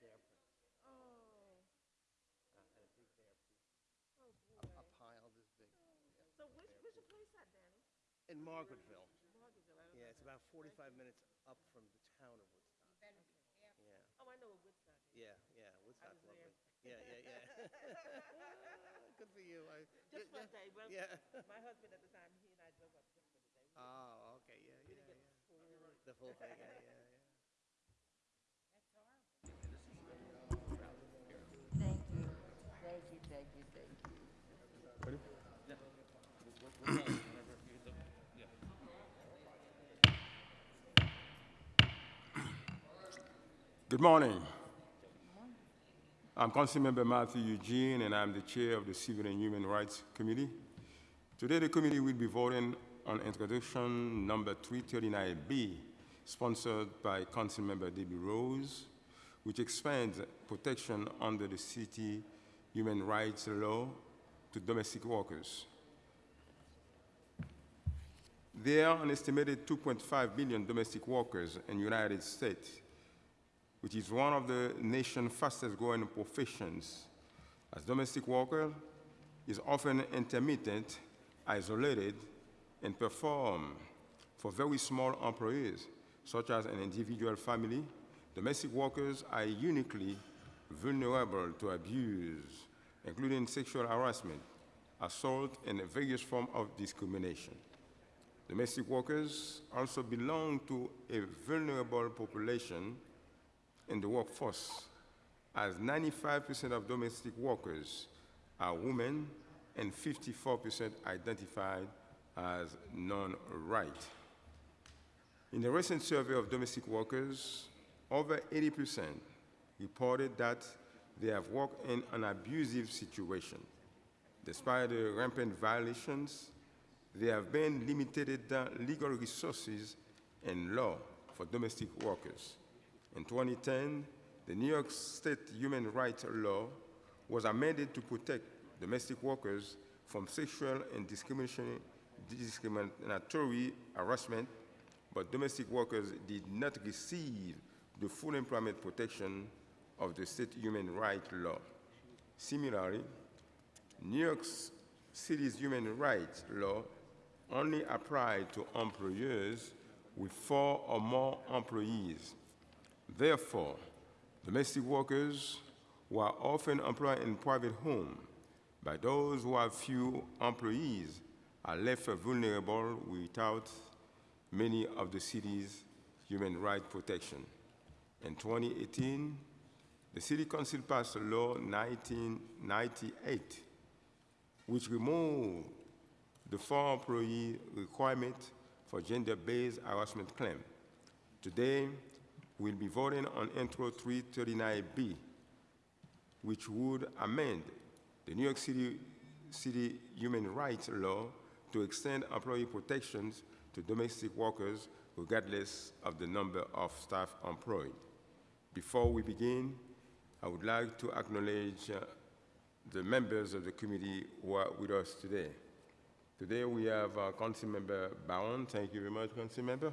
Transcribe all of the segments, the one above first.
bear prints, Oh, uh, and a big bear poop. oh A boy. pile this big. So which, where's your place at, Danny? In Margaretville. Margaretville, I don't Yeah, know it's about forty-five minutes up from the town of Woodstock. Yeah, Oh, I know what Woodstock is. yeah, yeah, Woodstock's was lovely. there. Yeah, yeah, yeah. Good for you. I- Just for yeah, a day. Well, Yeah. my husband at the time, he and I drove up just for the day. We Oh, okay, yeah, didn't yeah, get yeah. the full. The full thing, yeah, yeah, yeah. Thank you, thank you, thank you, you. Good morning. I'm Councilmember Mathieu Eugene, and I'm the chair of the Civil and Human Rights Committee. Today, the committee will be voting on introduction number 339B, sponsored by Councilmember Debi Rose, which expands protection under the city human rights law to domestic workers. There are an estimated 2.5 million domestic workers in the United States, which is one of the nation's fastest growing professions. As domestic worker is often intermittent, isolated, and perform for very small employees, such as an individual family, domestic workers are uniquely vulnerable to abuse, including sexual harassment, assault, and various forms of discrimination. Domestic workers also belong to a vulnerable population in the workforce, as 95% of domestic workers are women and 54% identified as non-white. In a recent survey of domestic workers, over 80% reported that they have worked in an abusive situation. Despite the rampant violations, there have been limited legal resources and law for domestic workers. In 2010, the New York State human rights law was amended to protect domestic workers from sexual and discriminatory harassment, but domestic workers did not receive the full employment protection of the state human rights law. Similarly, New York City's human rights law only applied to employers with four or more employees. Therefore, domestic workers who are often employed in private homes by those who have few employees are left vulnerable without many of the city's human rights protection. In 2018, the City Council passed Law 1998, which removed the four employee requirement for gender-based harassment claim. Today, we'll be voting on Intro 339B, which would amend the New York City, City human rights law to extend employee protections to domestic workers regardless of the number of staff employed. Before we begin, I would like to acknowledge uh, the members of the committee who are with us today. Today we have uh, Councilmember Bowen, thank you very much, Council Member.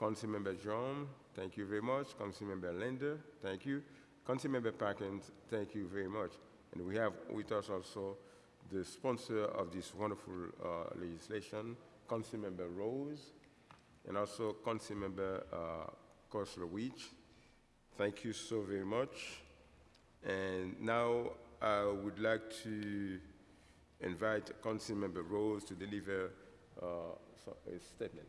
Council Member John, thank you very much. Council Member Lander, thank you. Council Member Perkins, thank you very much. And we have with us also the sponsor of this wonderful uh, legislation, Councilmember Rose, and also Councilmember uh, Koslowitz. Thank you so very much. And now I would like to invite Councilmember Rose to deliver uh, a statement.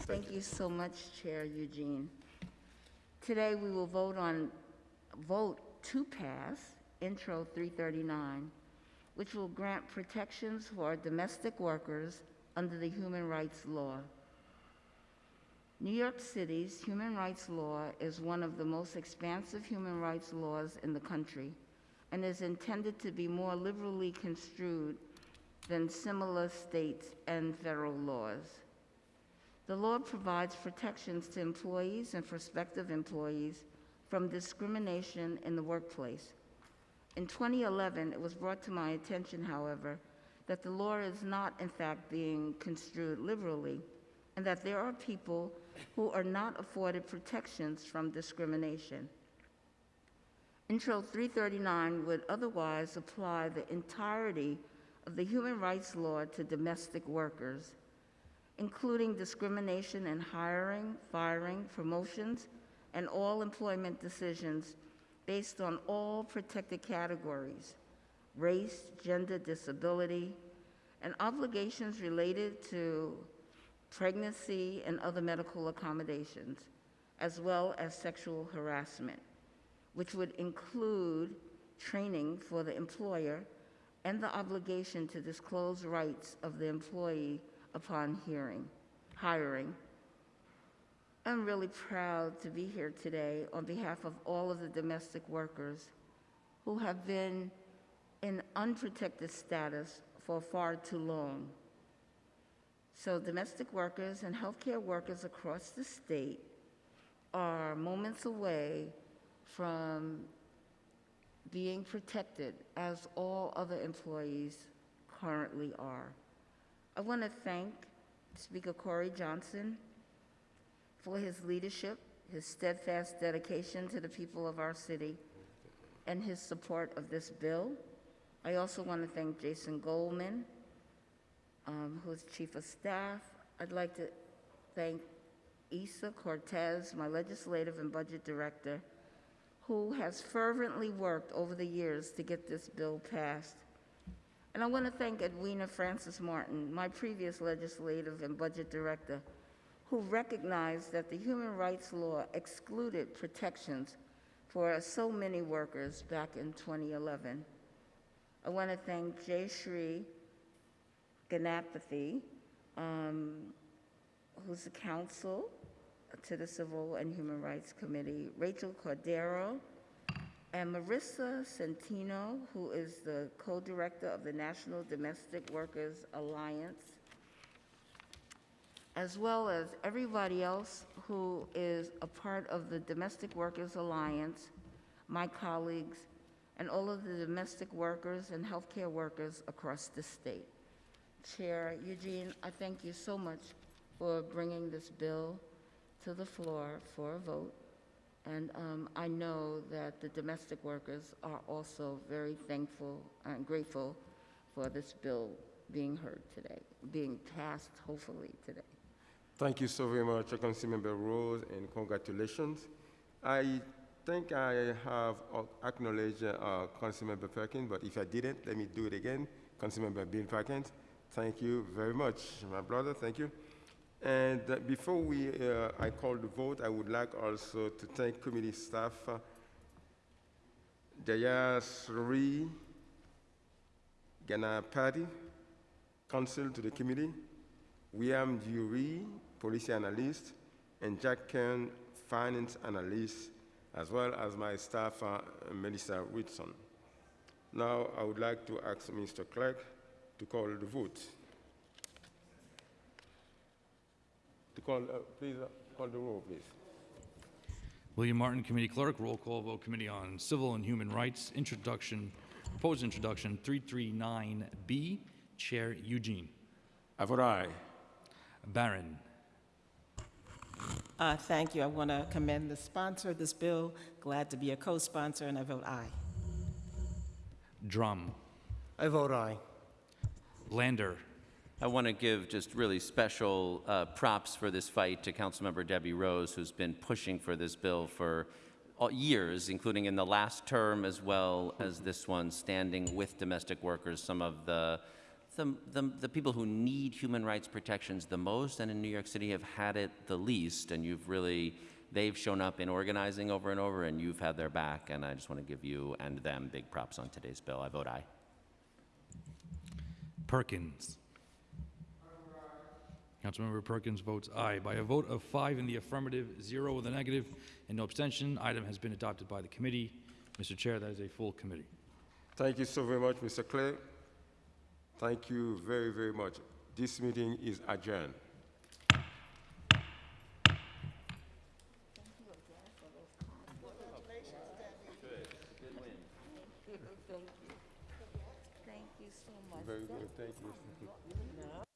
Thank you so much, Chair Eugene. Today, we will vote on, vote to pass Intro 339, which will grant protections for domestic workers under the human rights law. New York City's human rights law is one of the most expansive human rights laws in the country and is intended to be more liberally construed than similar state and federal laws. The law provides protections to employees and prospective employees from discrimination in the workplace. In 2011, it was brought to my attention, however, that the law is not, in fact, being construed liberally, and that there are people who are not afforded protections from discrimination. Intro 339 would otherwise apply the entirety of the human rights law to domestic workers, including discrimination in hiring, firing, promotions, and all employment decisions based on all protected categories race, gender, disability, and obligations related to pregnancy and other medical accommodations, as well as sexual harassment, which would include training for the employer and the obligation to disclose rights of the employee upon hearing, hiring. I'm really proud to be here today on behalf of all of the domestic workers who have been in unprotected status for far too long. So domestic workers and healthcare workers across the state are moments away from being protected as all other employees currently are. I want to thank Speaker Corey Johnson for his leadership, his steadfast dedication to the people of our city, and his support of this bill. I also want to thank Jason Goldman, um, who's Chief of Staff. I'd like to thank Isa Cortez, my Legislative and Budget Director, who has fervently worked over the years to get this bill passed. And I want to thank Edwina Francis Martin, my previous Legislative and Budget Director, who recognized that the human rights law excluded protections for so many workers back in 2011. I want to thank Jayasri Ganapathy, um, who's the counsel to the Civil and Human Rights Committee, Rachel Cordero, and Marissa Centino, who is the co-director of the National Domestic Workers Alliance, as well as everybody else who is a part of the Domestic Workers Alliance, my colleagues, and all of the domestic workers and healthcare workers across the state. Chair Eugene, I thank you so much for bringing this bill to the floor for a vote. And um, I know that the domestic workers are also very thankful and grateful for this bill being heard today, being passed hopefully today. Thank you so very much, Councilmember Rose, and congratulations. I think I have acknowledged uh, Councilmember Perkins, but if I didn't, let me do it again. Councilmember Bill Perkins, thank you very much, my brother, thank you. And uh, before we, uh, I call the vote, I would like also to thank committee staff, uh, Ganapathy, counsel to the committee, William Dury, policy analyst, and Jack Kern, finance analyst, as well as my staff, uh, Melissa Whitson. Now, I would like to ask Mr. Clerk to call the vote. To call, uh, please, uh, call the roll, please. William Martin, Committee Clerk, roll call vote, Committee on Civil and Human Rights, introduction, proposed introduction, 339B, Chair Eugene. I vote aye. Barron. Uh, thank you. I want to commend the sponsor of this bill. Glad to be a co-sponsor, and I vote aye. Dromm. I vote aye. Lander. I want to give just really special uh, props for this fight to Councilmember Debi Rose, who's been pushing for this bill for years, including in the last term as well as this one, standing with domestic workers, some of the, the, the, the people who need human rights protections the most and in New York City have had it the least, and you've really, they've shown up in organizing over and over, and you've had their back, and I just want to give you and them big props on today's bill. I vote aye. Perkins. Councilmember Perkins votes aye. By a vote of five in the affirmative, zero in the negative, and no abstention, item has been adopted by the committee. Mr. Chair, that is a full committee. Thank you so very much, Mr. Clerk. Thank you very, very much. This meeting is adjourned. Thank you so much. Very good. Thank you.